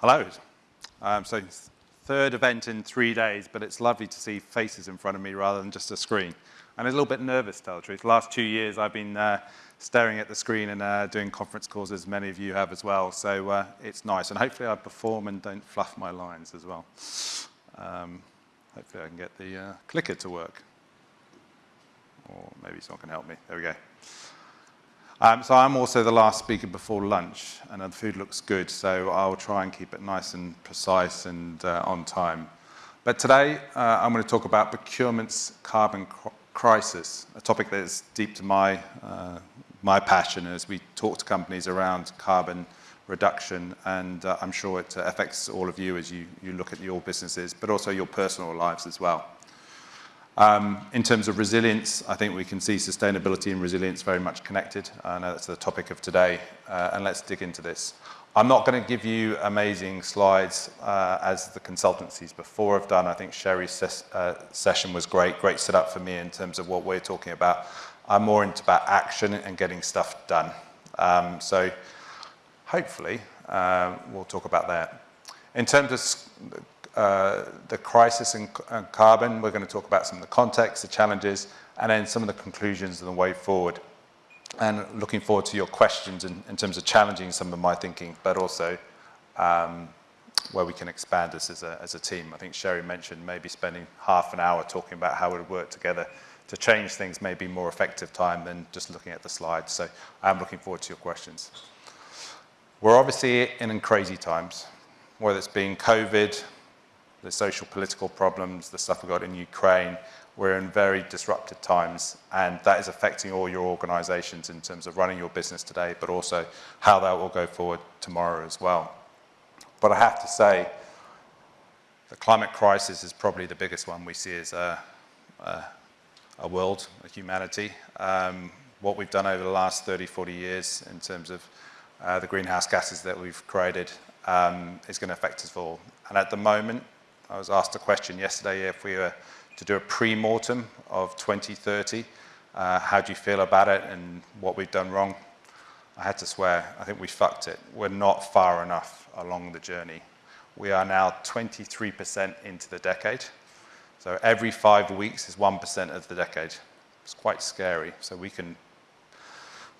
Hello. Um, so third event in three days, but it's lovely to see faces in front of me rather than just a screen. I'm a little bit nervous, to tell the truth. The last two years I've been uh, staring at the screen and uh, doing conference calls, as many of you have as well. So uh, it's nice. And hopefully I perform and don't fluff my lines as well. Um, hopefully I can get the uh, clicker to work. Or maybe someone can help me. There we go. Um, so I'm also the last speaker before lunch, and the food looks good, so I'll try and keep it nice and precise and uh, on time. But today, uh, I'm going to talk about procurement's carbon crisis, a topic that is deep to my, uh, my passion as we talk to companies around carbon reduction, and uh, I'm sure it affects all of you as you, you look at your businesses, but also your personal lives as well. Um, in terms of resilience, I think we can see sustainability and resilience very much connected. I know that's the topic of today, uh, and let's dig into this. I'm not going to give you amazing slides uh, as the consultancies before have done. I think Sherry's ses uh, session was great, great setup for me in terms of what we're talking about. I'm more into about action and getting stuff done. Um, so hopefully uh, we'll talk about that. In terms of uh, the crisis in uh, carbon. We're going to talk about some of the context, the challenges, and then some of the conclusions and the way forward. And looking forward to your questions in, in terms of challenging some of my thinking, but also um, where we can expand this as a, as a team. I think Sherry mentioned maybe spending half an hour talking about how we would work together to change things maybe more effective time than just looking at the slides. So I'm looking forward to your questions. We're obviously in crazy times, whether it's been COVID, the social political problems, the stuff we've got in Ukraine, we're in very disrupted times and that is affecting all your organizations in terms of running your business today, but also how that will go forward tomorrow as well. But I have to say, the climate crisis is probably the biggest one we see as a, a, a world, a humanity. Um, what we've done over the last 30, 40 years in terms of uh, the greenhouse gases that we've created um, is going to affect us all. And at the moment, I was asked a question yesterday if we were to do a pre-mortem of 2030, uh, how do you feel about it and what we've done wrong? I had to swear, I think we fucked it. We're not far enough along the journey. We are now 23% into the decade. So every five weeks is 1% of the decade. It's quite scary. So we can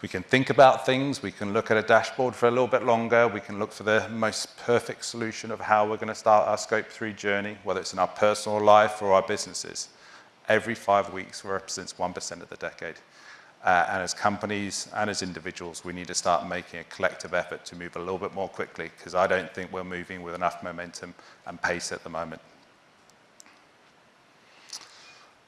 we can think about things, we can look at a dashboard for a little bit longer, we can look for the most perfect solution of how we're going to start our Scope 3 journey, whether it's in our personal life or our businesses. Every five weeks represents 1% of the decade. Uh, and as companies and as individuals, we need to start making a collective effort to move a little bit more quickly because I don't think we're moving with enough momentum and pace at the moment.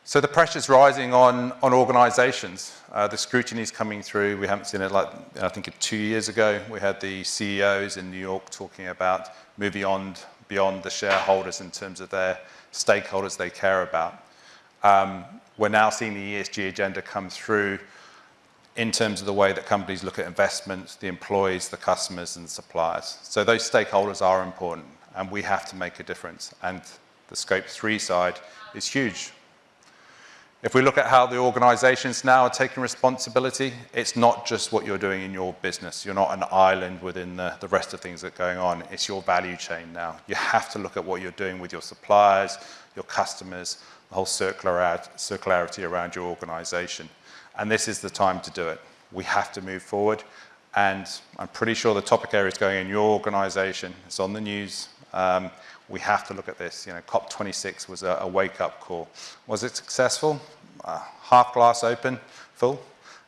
So the pressure's rising on, on organizations. Uh, the scrutiny is coming through. We haven't seen it like, I think two years ago, we had the CEOs in New York talking about moving on beyond the shareholders in terms of their stakeholders they care about. Um, we're now seeing the ESG agenda come through in terms of the way that companies look at investments, the employees, the customers, and the suppliers. So those stakeholders are important, and we have to make a difference. And the Scope 3 side is huge. If we look at how the organizations now are taking responsibility, it's not just what you're doing in your business. You're not an island within the, the rest of things that are going on. It's your value chain now. You have to look at what you're doing with your suppliers, your customers, the whole circularity around your organization. And this is the time to do it. We have to move forward. And I'm pretty sure the topic area is going in your organization. It's on the news. Um, we have to look at this. You know, COP26 was a, a wake-up call. Was it successful? Uh, half glass open, full?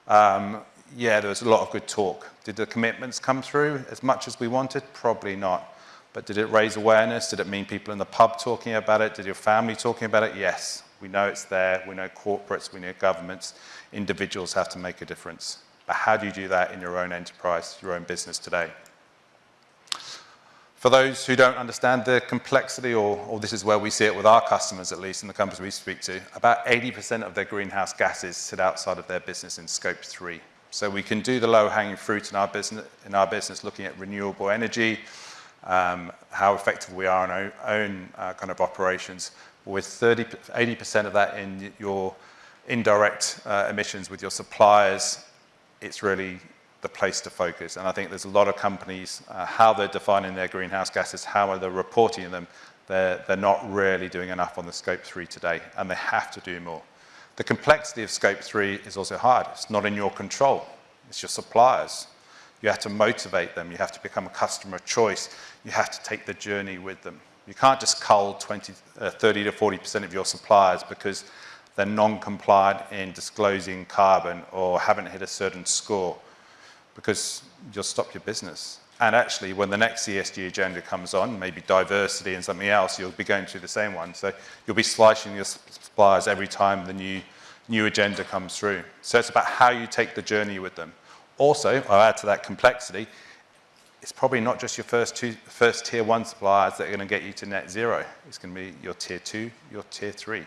Um, yeah, there was a lot of good talk. Did the commitments come through as much as we wanted? Probably not. But did it raise awareness? Did it mean people in the pub talking about it? Did your family talking about it? Yes. We know it's there. We know corporates. We know governments. Individuals have to make a difference. But how do you do that in your own enterprise, your own business today? For those who don't understand the complexity, or, or, this is where we see it with our customers at least, in the companies we speak to, about 80% of their greenhouse gases sit outside of their business in scope three. So we can do the low-hanging fruit in our business, in our business looking at renewable energy, um, how effective we are in our own uh, kind of operations, with 30, 80% of that in your indirect uh, emissions with your suppliers, it's really the place to focus. And I think there's a lot of companies, uh, how they're defining their greenhouse gases, how are they're reporting them, they're, they're not really doing enough on the scope three today, and they have to do more. The complexity of scope three is also hard. It's not in your control. It's your suppliers. You have to motivate them. You have to become a customer of choice. You have to take the journey with them. You can't just cull 20, uh, 30 to 40% of your suppliers because they're non-compliant in disclosing carbon or haven't hit a certain score because you'll stop your business. And actually, when the next ESG agenda comes on, maybe diversity and something else, you'll be going through the same one. So you'll be slicing your suppliers every time the new, new agenda comes through. So it's about how you take the journey with them. Also, I'll add to that complexity, it's probably not just your first, two, first tier one suppliers that are going to get you to net zero. It's going to be your tier two, your tier three.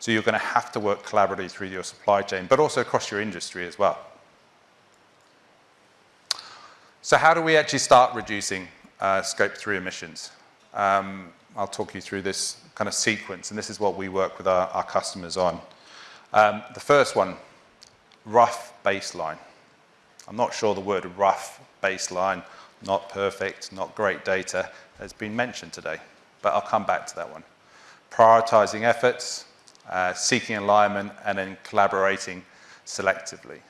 So you're going to have to work collaboratively through your supply chain, but also across your industry as well. So how do we actually start reducing uh, scope 3 emissions? Um, I'll talk you through this kind of sequence, and this is what we work with our, our customers on. Um, the first one, rough baseline. I'm not sure the word rough baseline, not perfect, not great data, has been mentioned today, but I'll come back to that one. Prioritizing efforts, uh, seeking alignment, and then collaborating selectively.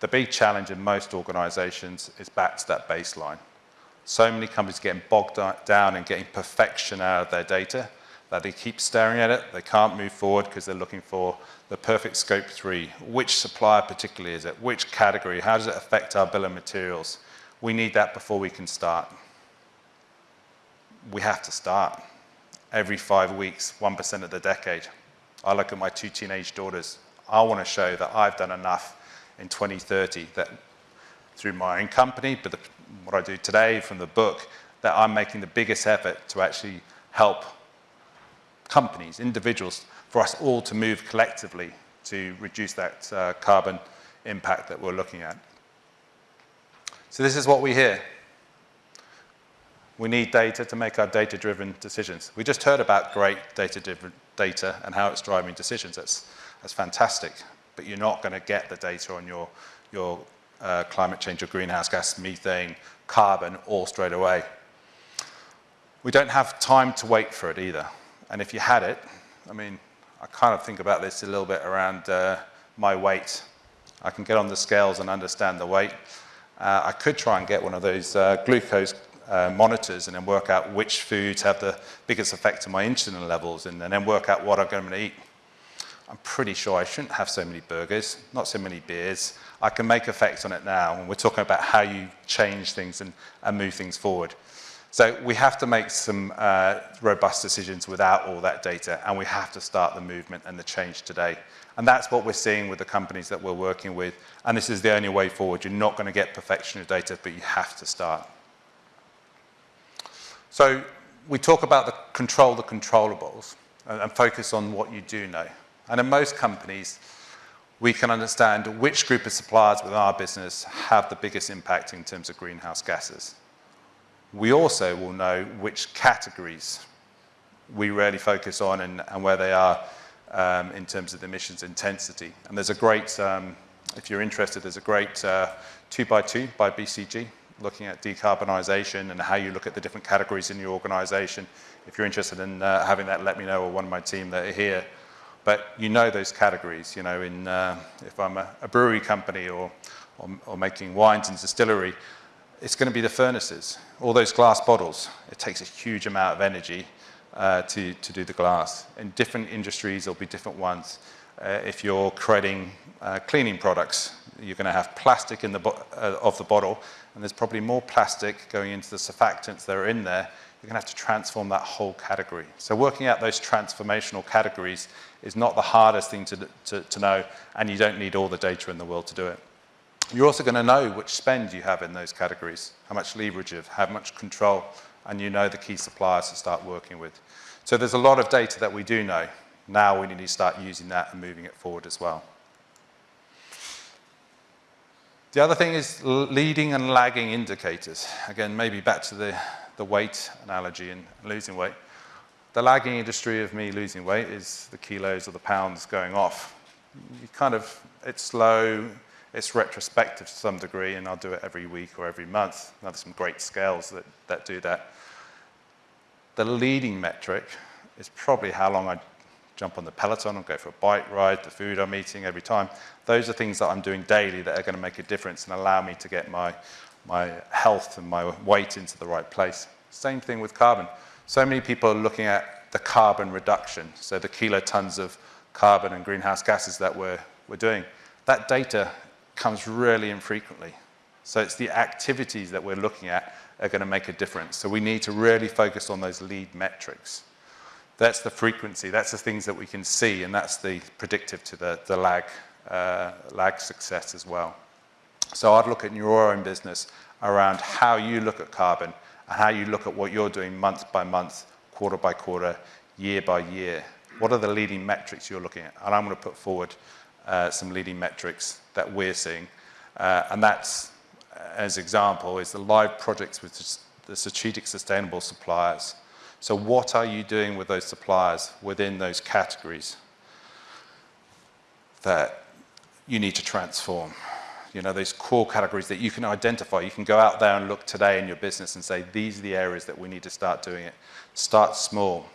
The big challenge in most organizations is back to that baseline. So many companies getting bogged down and getting perfection out of their data that they keep staring at it, they can't move forward because they're looking for the perfect scope three. Which supplier particularly is it? Which category? How does it affect our bill of materials? We need that before we can start. We have to start. Every five weeks, 1% of the decade. I look at my two teenage daughters. I want to show that I've done enough in 2030 that through my own company, but the, what I do today from the book, that I'm making the biggest effort to actually help companies, individuals, for us all to move collectively to reduce that uh, carbon impact that we're looking at. So this is what we hear. We need data to make our data-driven decisions. We just heard about great data-driven data and how it's driving decisions. That's, that's fantastic but you're not going to get the data on your, your uh, climate change or greenhouse gas, methane, carbon all straight away. We don't have time to wait for it either. And if you had it, I mean, I kind of think about this a little bit around uh, my weight. I can get on the scales and understand the weight. Uh, I could try and get one of those uh, glucose uh, monitors and then work out which foods have the biggest effect on my insulin levels and, and then work out what I'm going to eat. I'm pretty sure I shouldn't have so many burgers, not so many beers. I can make effects on it now, and we're talking about how you change things and, and move things forward. So we have to make some uh, robust decisions without all that data, and we have to start the movement and the change today. And that's what we're seeing with the companies that we're working with, and this is the only way forward. You're not going to get perfection of data, but you have to start. So we talk about the control the controllables and focus on what you do know. And in most companies, we can understand which group of suppliers within our business have the biggest impact in terms of greenhouse gases. We also will know which categories we really focus on and, and where they are um, in terms of emissions intensity. And there's a great, um, if you're interested, there's a great uh, two by two by BCG looking at decarbonisation and how you look at the different categories in your organisation. If you're interested in uh, having that, let me know or one of my team that are here. But you know those categories, you know, in, uh, if I'm a, a brewery company or, or, or, making wines and distillery, it's going to be the furnaces, all those glass bottles. It takes a huge amount of energy uh, to, to do the glass. In different industries, there'll be different ones. Uh, if you're creating uh, cleaning products, you're going to have plastic in the uh, of the bottle, and there's probably more plastic going into the surfactants that are in there you're going to have to transform that whole category. So working out those transformational categories is not the hardest thing to, to, to know, and you don't need all the data in the world to do it. You're also going to know which spend you have in those categories, how much leverage you have, how much control, and you know the key suppliers to start working with. So there's a lot of data that we do know. Now we need to start using that and moving it forward as well. The other thing is leading and lagging indicators. Again, maybe back to the the weight analogy and losing weight. The lagging industry of me losing weight is the kilos or the pounds going off. You kind of, it's slow, It's retrospective to some degree, and I'll do it every week or every month. Now, there's some great scales that, that do that. The leading metric is probably how long I jump on the Peloton or go for a bike ride, the food I'm eating every time. Those are things that I'm doing daily that are going to make a difference and allow me to get my, my health and my weight into the right place. Same thing with carbon. So many people are looking at the carbon reduction, so the kilotons of carbon and greenhouse gases that we're, we're doing. That data comes really infrequently. So it's the activities that we're looking at are going to make a difference. So we need to really focus on those lead metrics. That's the frequency, that's the things that we can see, and that's the predictive to the, the lag, uh, lag success as well. So I'd look at your own business around how you look at carbon and how you look at what you're doing month by month, quarter by quarter, year by year. What are the leading metrics you're looking at? And I'm going to put forward uh, some leading metrics that we're seeing. Uh, and that's, as example, is the live projects with the strategic sustainable suppliers. So what are you doing with those suppliers within those categories that you need to transform? You know, those core categories that you can identify. You can go out there and look today in your business and say, these are the areas that we need to start doing it. Start small.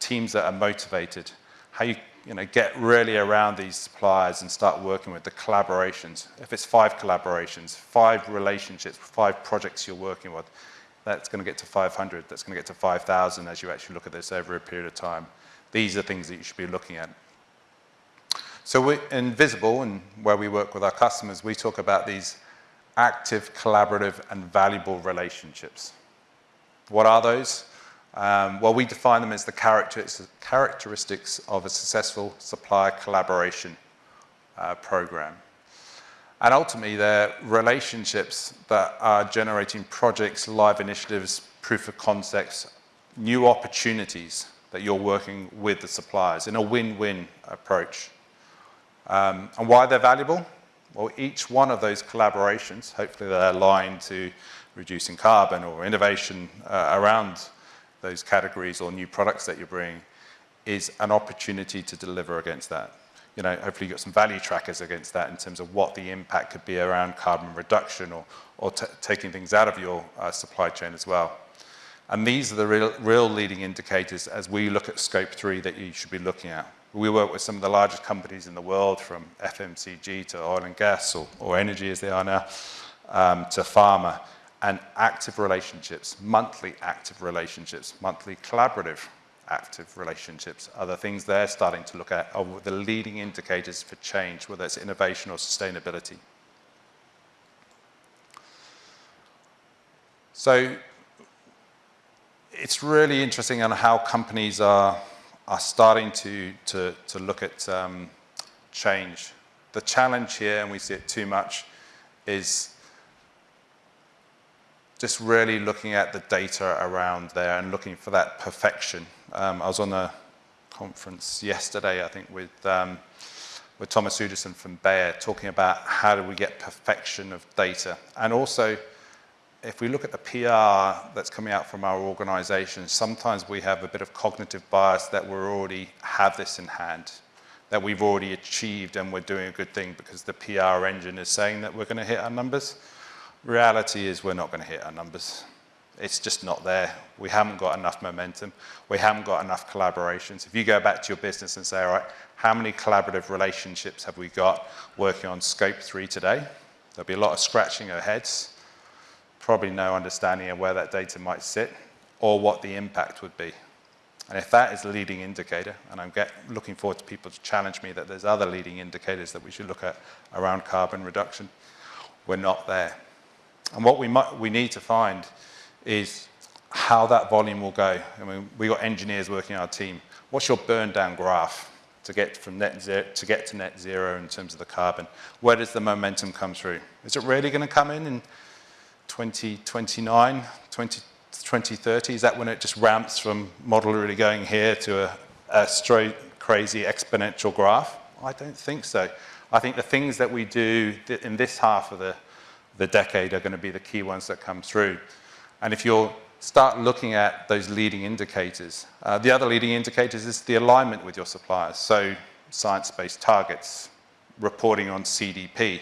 Teams that are motivated. How you you know, get really around these suppliers and start working with the collaborations. If it's five collaborations, five relationships, five projects you're working with, that's going to get to 500, that's going to get to 5,000 as you actually look at this over a period of time. These are things that you should be looking at. So we, in Vizibl, and where we work with our customers, we talk about these active, collaborative, and valuable relationships. What are those? Um, well, we define them as the characteristics of a successful supplier collaboration uh, program. And ultimately, they're relationships that are generating projects, live initiatives, proof of concepts, new opportunities that you're working with the suppliers in a win-win approach. Um, and why they're valuable? Well, each one of those collaborations, hopefully they're aligned to reducing carbon or innovation uh, around those categories or new products that you're bringing is an opportunity to deliver against that. You know, hopefully you've got some value trackers against that in terms of what the impact could be around carbon reduction or, or taking things out of your uh, supply chain as well. And these are the real, real leading indicators as we look at scope three that you should be looking at. We work with some of the largest companies in the world from FMCG to oil and gas or, or energy as they are now, um, to pharma and active relationships, monthly active relationships, monthly collaborative active relationships are the things they're starting to look at are the leading indicators for change, whether it's innovation or sustainability. So it's really interesting on how companies are, are starting to, to, to look at um, change. The challenge here, and we see it too much, is just really looking at the data around there and looking for that perfection. Um, I was on a conference yesterday, I think, with, um, with Thomas Udesen from Bayer, talking about how do we get perfection of data. And also, if we look at the PR that's coming out from our organization, sometimes we have a bit of cognitive bias that we already have this in hand, that we've already achieved and we're doing a good thing because the PR engine is saying that we're going to hit our numbers. Reality is we're not going to hit our numbers. It's just not there. We haven't got enough momentum. We haven't got enough collaborations. If you go back to your business and say, all right, how many collaborative relationships have we got working on scope three today? There'll be a lot of scratching our heads, probably no understanding of where that data might sit or what the impact would be. And if that is a leading indicator, and I'm get, looking forward to people to challenge me that there's other leading indicators that we should look at around carbon reduction, we're not there. And what we, might, we need to find is how that volume will go. I mean, we've got engineers working our team. What's your burn down graph to get from net zero to get to net zero in terms of the carbon? Where does the momentum come through? Is it really going to come in in 2029, 20, 2030? Is that when it just ramps from model really going here to a, a straight crazy exponential graph? I don't think so. I think the things that we do in this half of the the decade are going to be the key ones that come through. And if you'll start looking at those leading indicators, uh, the other leading indicators is the alignment with your suppliers. So science-based targets, reporting on CDP.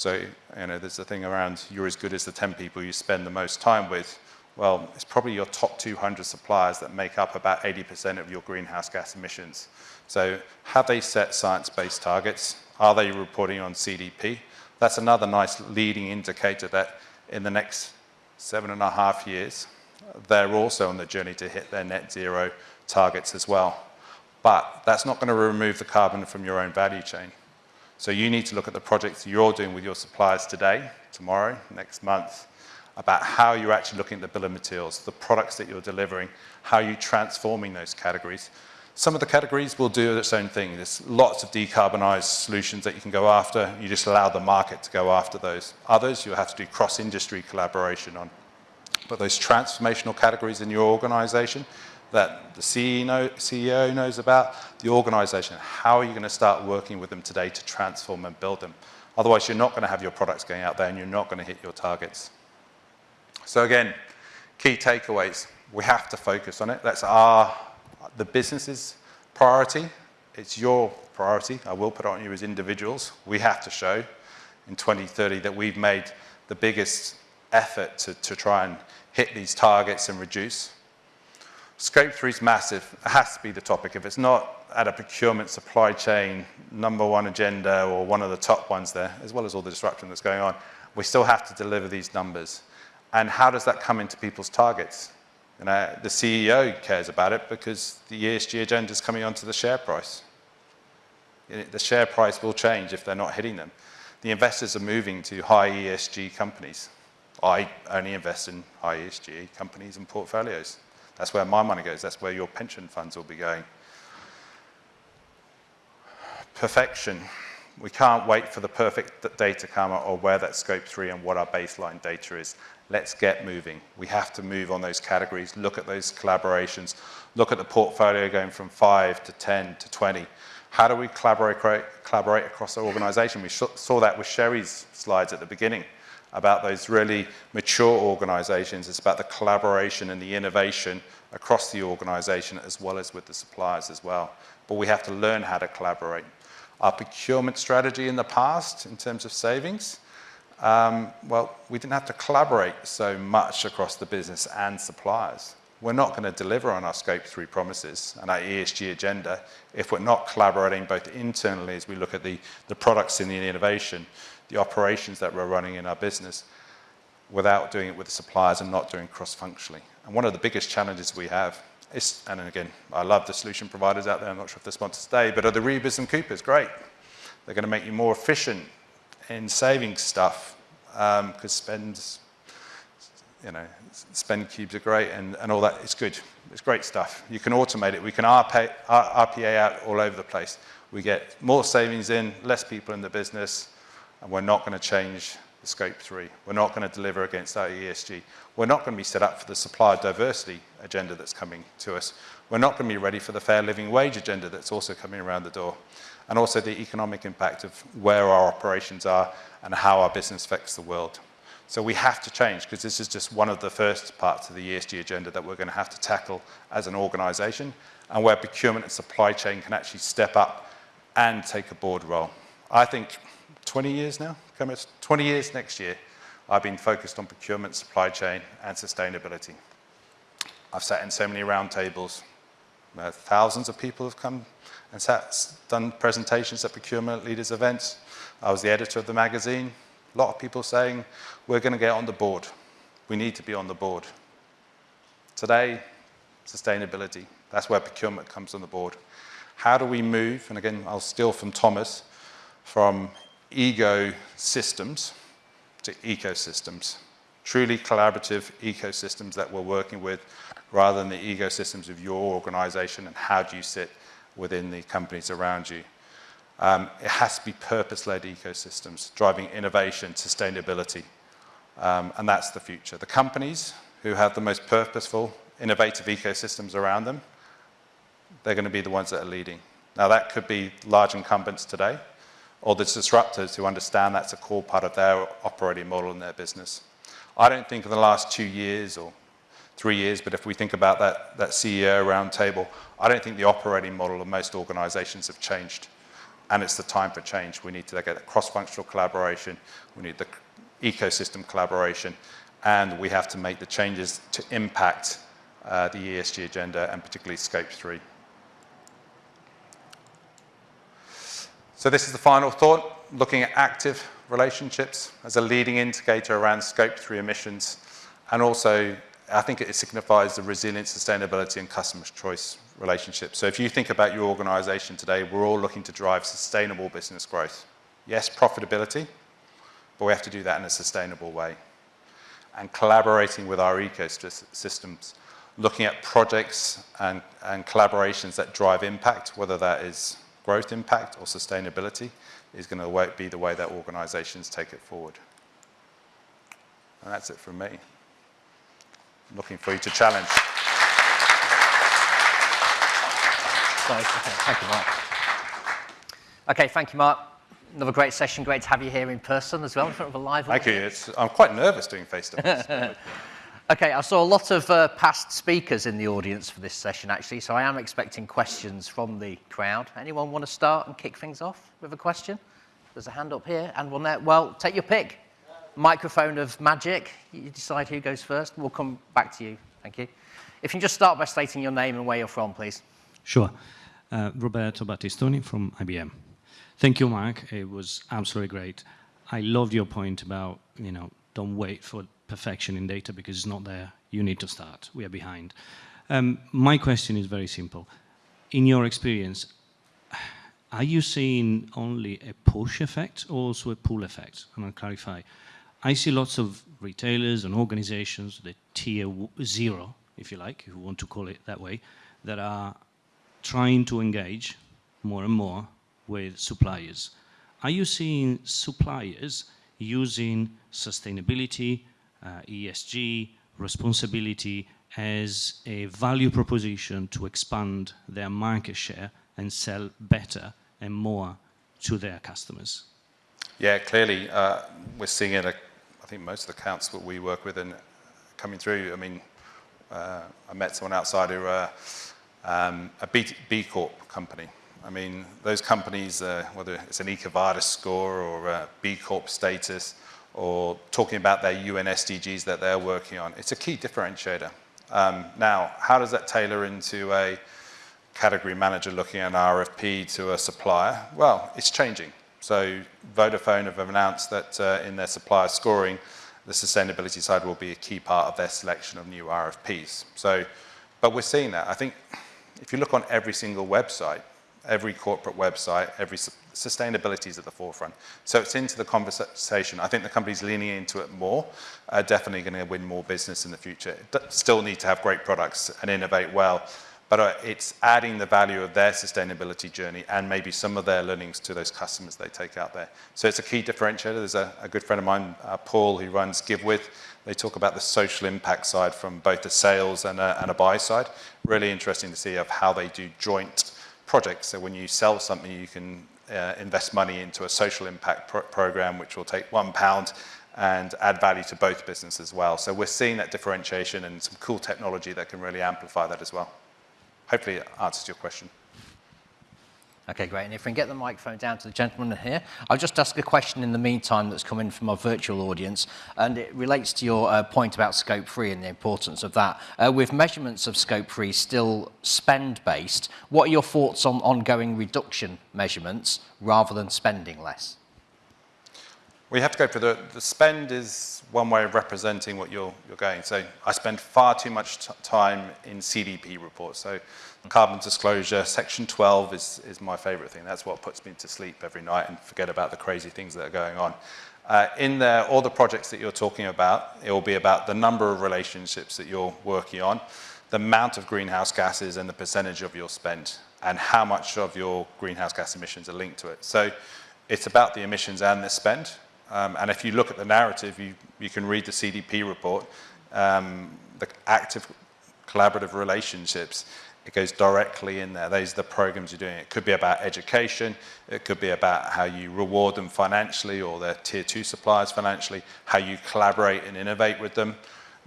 So, you know, there's a thing around you're as good as the 10 people you spend the most time with. Well, it's probably your top 200 suppliers that make up about 80% of your greenhouse gas emissions. So have they set science-based targets? Are they reporting on CDP? That's another nice leading indicator that in the next seven and a half years, they're also on the journey to hit their net zero targets as well. But that's not going to remove the carbon from your own value chain. So you need to look at the projects you're doing with your suppliers today, tomorrow, next month, about how you're actually looking at the bill of materials, the products that you're delivering, how you're transforming those categories. Some of the categories will do its own thing. There's lots of decarbonized solutions that you can go after. You just allow the market to go after those. Others, you'll have to do cross-industry collaboration on. But those transformational categories in your organization, that the CEO knows about, the organization. How are you going to start working with them today to transform and build them? Otherwise, you're not going to have your products going out there and you're not going to hit your targets. So again, key takeaways. We have to focus on it. That's our, the business's priority. It's your priority. I will put it on you as individuals. We have to show in 2030 that we've made the biggest effort to, to try and hit these targets and reduce. Scope 3 is massive. It has to be the topic. If it's not at a procurement supply chain number one agenda or one of the top ones there, as well as all the disruption that's going on, we still have to deliver these numbers. And how does that come into people's targets? You know, the CEO cares about it because the ESG agenda is coming onto the share price. The share price will change if they're not hitting them. The investors are moving to high ESG companies. I only invest in high ESG companies and portfolios. That's where my money goes. That's where your pension funds will be going. Perfection. We can't wait for the perfect to come or where that scope three and what our baseline data is. Let's get moving. We have to move on those categories, look at those collaborations, look at the portfolio going from five to 10 to 20. How do we collaborate, collaborate across the organization? We saw that with Sherry's slides at the beginning about those really mature organizations. It's about the collaboration and the innovation across the organization as well as with the suppliers as well. But we have to learn how to collaborate. Our procurement strategy in the past, in terms of savings, um, well, we didn't have to collaborate so much across the business and suppliers. We're not going to deliver on our Scope 3 promises and our ESG agenda if we're not collaborating both internally as we look at the, the products and the innovation, the operations that we're running in our business without doing it with the suppliers and not doing cross-functionally. And one of the biggest challenges we have is, and again, I love the solution providers out there, I'm not sure if they're sponsored today, but are the Aribas and Coupas, great. They're going to make you more efficient in saving stuff because um, spends, you know, spend cubes are great and, and all that, it's good. It's great stuff. You can automate it. We can RPA, RPA out all over the place. We get more savings in, less people in the business, and we're not going to change the scope three. We're not going to deliver against our ESG. We're not going to be set up for the supplier diversity agenda that's coming to us. We're not going to be ready for the fair living wage agenda that's also coming around the door. And also the economic impact of where our operations are and how our business affects the world. So we have to change because this is just one of the first parts of the ESG agenda that we're going to have to tackle as an organization and where procurement and supply chain can actually step up and take a board role. I think 20 years now, coming 20 years next year, I've been focused on procurement, supply chain, and sustainability. I've sat in so many roundtables. Uh, thousands of people have come and sat, done presentations at procurement leaders events. I was the editor of the magazine. A lot of people saying, we're going to get on the board. We need to be on the board. Today, sustainability. That's where procurement comes on the board. How do we move, and again, I'll steal from Thomas, from ego systems to ecosystems, truly collaborative ecosystems that we're working with rather than the ecosystems of your organization and how do you sit within the companies around you. Um, it has to be purpose-led ecosystems, driving innovation, sustainability, um, and that's the future. The companies who have the most purposeful, innovative ecosystems around them, they're going to be the ones that are leading. Now that could be large incumbents today, or the disruptors who understand that's a core part of their operating model in their business. I don't think in the last two years or three years, but if we think about that, that CEO roundtable, I don't think the operating model of most organizations have changed. and it's the time for change. We need to get cross-functional collaboration, we need the ecosystem collaboration, and we have to make the changes to impact uh, the ESG agenda and particularly Scope 3. So this is the final thought, looking at active relationships as a leading indicator around Scope 3 emissions, and also I think it signifies the resilience, sustainability, and customer choice relationships. So if you think about your organization today, we're all looking to drive sustainable business growth. Yes, profitability, but we have to do that in a sustainable way. And collaborating with our ecosystems, looking at projects and, and collaborations that drive impact, whether that is growth impact or sustainability, is going to be the way that organizations take it forward. And that's it from me. I'm looking for you to challenge. Thank you, Mark. Okay, thank you, Mark. Another great session. Great to have you here in person as well, in front of a live audience. Thank you. It's, I'm quite nervous doing face-to-face. okay, I saw a lot of uh, past speakers in the audience for this session, actually, so I am expecting questions from the crowd. Anyone want to start and kick things off with a question? There's a hand up here, and we'll, well, take your pick. Microphone of magic. You decide who goes first. We'll come back to you. Thank you. If you can just start by stating your name and where you're from, please. Sure. Uh, Roberto Battistoni from IBM. Thank you, Mark. It was absolutely great. I loved your point about, you know, don't wait for perfection in data because it's not there. You need to start. We are behind. Um, my question is very simple. In your experience, are you seeing only a push effect or also a pull effect? Going to clarify. I see lots of retailers and organizations, the tier zero, if you like, if you want to call it that way, that are trying to engage more and more with suppliers. Are you seeing suppliers using sustainability, ESG, responsibility as a value proposition to expand their market share and sell better and more to their customers? Yeah, clearly uh, we're seeing it. I think most of the accounts that we work with and coming through. I mean, uh, I met someone outside who uh, um, a B, Corp company. I mean, those companies, uh, whether it's an EcoVadis score or a B Corp status, or talking about their UN SDGs that they're working on, it's a key differentiator. Um, now, how does that tailor into a category manager looking at an RFP to a supplier? Well, it's changing. So Vodafone have announced that uh, in their supplier scoring, the sustainability side will be a key part of their selection of new RFPs. So, but we're seeing that. I think if you look on every single website, every corporate website, every sustainability is at the forefront. So it's into the conversation. I think the companies leaning into it more are definitely going to win more business in the future. Still need to have great products and innovate well, but uh, it's adding the value of their sustainability journey and maybe some of their learnings to those customers they take out there. So it's a key differentiator. There's a, a good friend of mine, uh, Paul, who runs GiveWith. They talk about the social impact side from both the sales and a, and a buy side. Really interesting to see of how they do joint projects. So when you sell something, you can uh, invest money into a social impact pro program, which will take one pound and add value to both businesses as well. So we're seeing that differentiation and some cool technology that can really amplify that as well. Hopefully it answers your question. Okay, great. And if we can get the microphone down to the gentleman here, I'll just ask a question in the meantime that's come in from our virtual audience, and it relates to your uh, point about Scope 3 and the importance of that. Uh, with measurements of Scope 3 still spend-based, what are your thoughts on ongoing reduction measurements rather than spending less? We have to go for the, the spend is one way of representing what you're, you're going. So I spend far too much time in CDP reports. So carbon disclosure, section 12 is, is my favorite thing. That's what puts me to sleep every night and forget about the crazy things that are going on. Uh, in there, all the projects that you're talking about, it will be about the number of relationships that you're working on, the amount of greenhouse gases and the percentage of your spend, and how much of your greenhouse gas emissions are linked to it. So it's about the emissions and the spend. Um, and if you look at the narrative, you, you can read the CDP report, um, the active collaborative relationships, it goes directly in there. Those are the programs you're doing. It could be about education. It could be about how you reward them financially or their tier two suppliers financially, how you collaborate and innovate with them.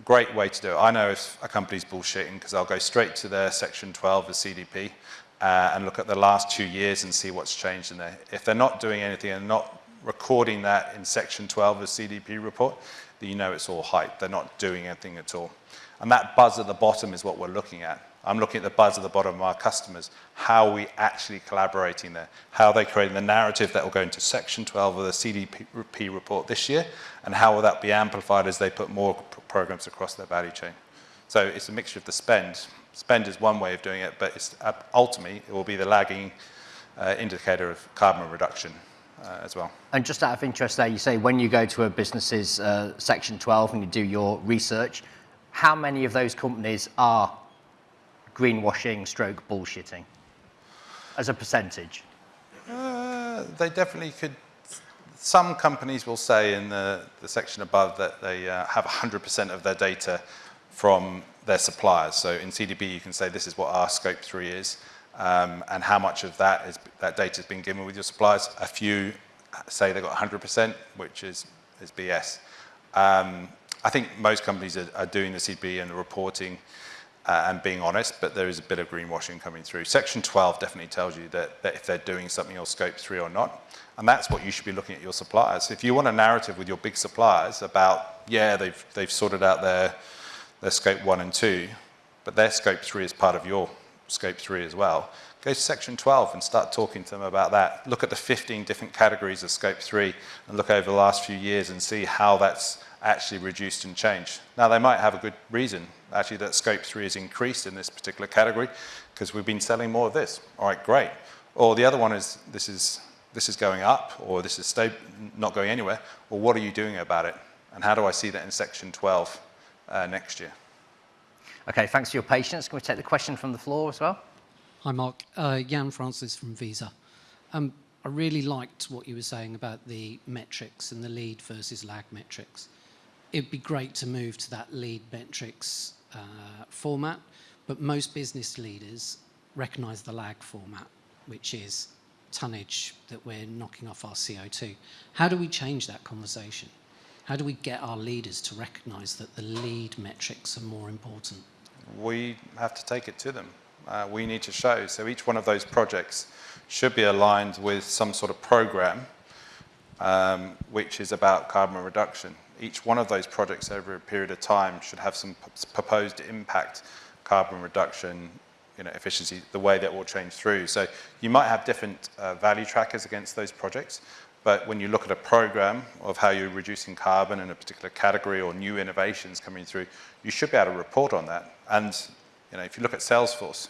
Great way to do it. I know if a company's bullshitting because I'll go straight to their section 12 of CDP uh, and look at the last two years and see what's changed in there. If they're not doing anything and not recording that in section 12 of CDP report, then you know it's all hype. They're not doing anything at all. And that buzz at the bottom is what we're looking at. I'm looking at the buzz at the bottom of our customers. How are we actually collaborating there? How are they creating the narrative that will go into section 12 of the CDP report this year? And how will that be amplified as they put more programs across their value chain? So it's a mixture of the spend. Spend is one way of doing it, but it's, uh, ultimately it will be the lagging uh, indicator of carbon reduction uh, as well. And just out of interest there, you say when you go to a business's uh, section 12 and you do your research, how many of those companies are greenwashing stroke bullshitting as a percentage? Uh, they definitely could. Some companies will say in the, the section above that they uh, have 100% of their data from their suppliers. So in CDP, you can say this is what our scope three is, um, and how much of that is that data has been given with your suppliers. A few say they've got 100%, which is is BS. Um, I think most companies are, are doing the CDP and the reporting uh, and being honest, but there is a bit of greenwashing coming through. Section 12 definitely tells you that, that if they're doing something on scope 3 or not, and that's what you should be looking at your suppliers. If you want a narrative with your big suppliers about, yeah, they've, they've sorted out their, their scope 1 and 2, but their scope 3 is part of your scope 3 as well, go to section 12 and start talking to them about that. Look at the 15 different categories of scope 3 and look over the last few years and see how that's actually reduced and changed. Now, they might have a good reason, actually, that scope 3 has increased in this particular category because we've been selling more of this. All right, great. Or the other one is this is, this is going up or this is not going anywhere. Well, what are you doing about it? And how do I see that in section 12 uh, next year? Okay, thanks for your patience. Can we take the question from the floor as well? Hi, Mark. Uh, Jan Francis from Visa. Um, I really liked what you were saying about the metrics and the lead versus lag metrics it'd be great to move to that lead metrics uh, format, but most business leaders recognize the lag format, which is tonnage that we're knocking off our CO2. How do we change that conversation? How do we get our leaders to recognize that the lead metrics are more important? We have to take it to them. Uh, we need to show. So each one of those projects should be aligned with some sort of program um, which is about carbon reduction each one of those projects over a period of time should have some proposed impact, carbon reduction, you know, efficiency, the way that will change through. So you might have different uh, value trackers against those projects, but when you look at a program of how you're reducing carbon in a particular category or new innovations coming through, you should be able to report on that. And you know, if you look at Salesforce,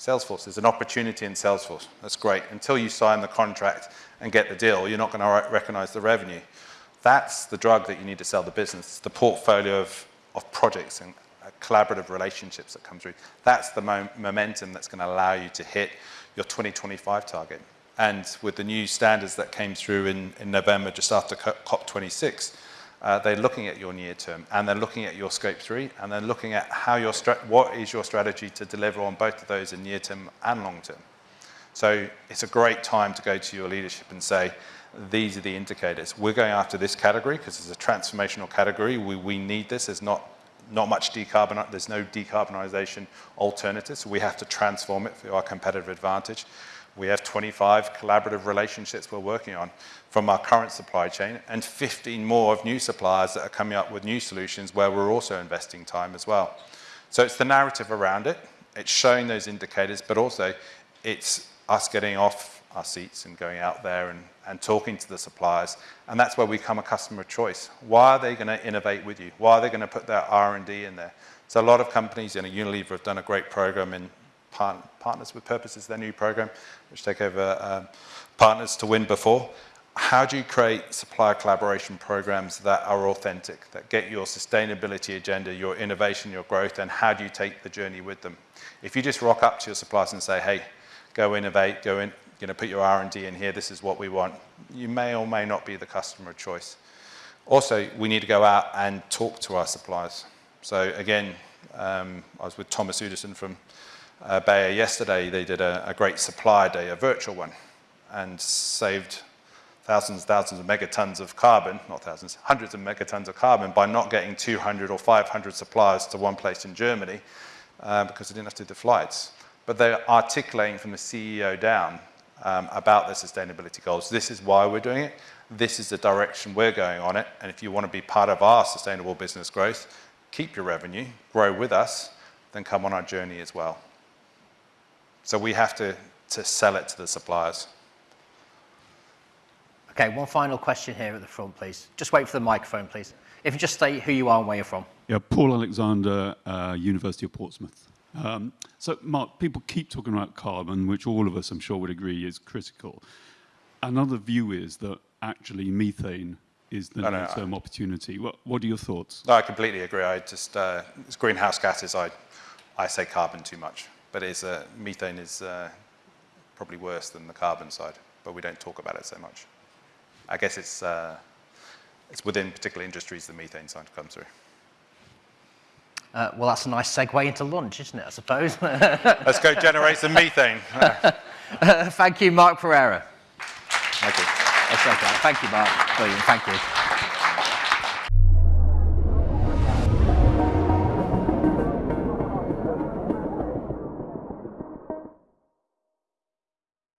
Salesforce, there's an opportunity in Salesforce. That's great. Until you sign the contract and get the deal, you're not going to recognize the revenue. That's the drug that you need to sell the business, the portfolio of, of projects and uh, collaborative relationships that come through. That's the mo momentum that's going to allow you to hit your 2025 target. And with the new standards that came through in, in November, just after COP26, uh, they're looking at your near term and they're looking at your scope three and they're looking at how your what is your strategy to deliver on both of those in near term and long term. So it's a great time to go to your leadership and say, these are the indicators. We're going after this category because it's a transformational category. We, we need this. There's not, not much decarbon, there's no decarbonization alternative, so we have to transform it for our competitive advantage. We have 25 collaborative relationships we're working on from our current supply chain and 15 more of new suppliers that are coming up with new solutions where we're also investing time as well. So it's the narrative around it. It's showing those indicators, but also it's us getting off our seats and going out there and, and talking to the suppliers. And that's where we become a customer of choice. Why are they going to innovate with you? Why are they going to put their R&D in there? So a lot of companies, you know, Unilever have done a great program in part, Partners with Purpose is their new program, which take over um, Partners to Win before. How do you create supplier collaboration programs that are authentic, that get your sustainability agenda, your innovation, your growth, and how do you take the journey with them? If you just rock up to your suppliers and say, hey, go innovate, go in, you know, put your R&D in here, this is what we want. You may or may not be the customer of choice. Also, we need to go out and talk to our suppliers. So again, um, I was with Thomas Udesen from uh, Bayer yesterday. They did a, a great supplier day, a virtual one, and saved thousands, thousands of megatons of carbon, not thousands, hundreds of megatons of carbon by not getting 200 or 500 suppliers to one place in Germany uh, because they didn't have to do the flights. but they're articulating from the CEO down um, about their sustainability goals. This is why we're doing it. This is the direction we're going on it. And if you want to be part of our sustainable business growth, keep your revenue, grow with us, then come on our journey as well. So we have to, to sell it to the suppliers. Okay, one final question here at the front, please. Just wait for the microphone, please. If you just state who you are and where you're from. Yeah, Paul Alexander, uh, University of Portsmouth. Um, so, Mark, people keep talking about carbon, which all of us, I'm sure, would agree is critical. Another view is that actually methane is the No, no, near-term opportunity. What, what are your thoughts? No, I completely agree. I just, uh, it's greenhouse gases, I, I say carbon too much. But it's, uh, methane is uh, probably worse than the carbon side, but we don't talk about it so much. I guess it's, uh, it's within particular industries the methane side comes through. Uh, well, that's a nice segue into lunch, isn't it, I suppose? Let's go generate some methane. Thank you, Mark Pereira. Thank you. That's okay. Thank you, Mark. Brilliant. Thank you.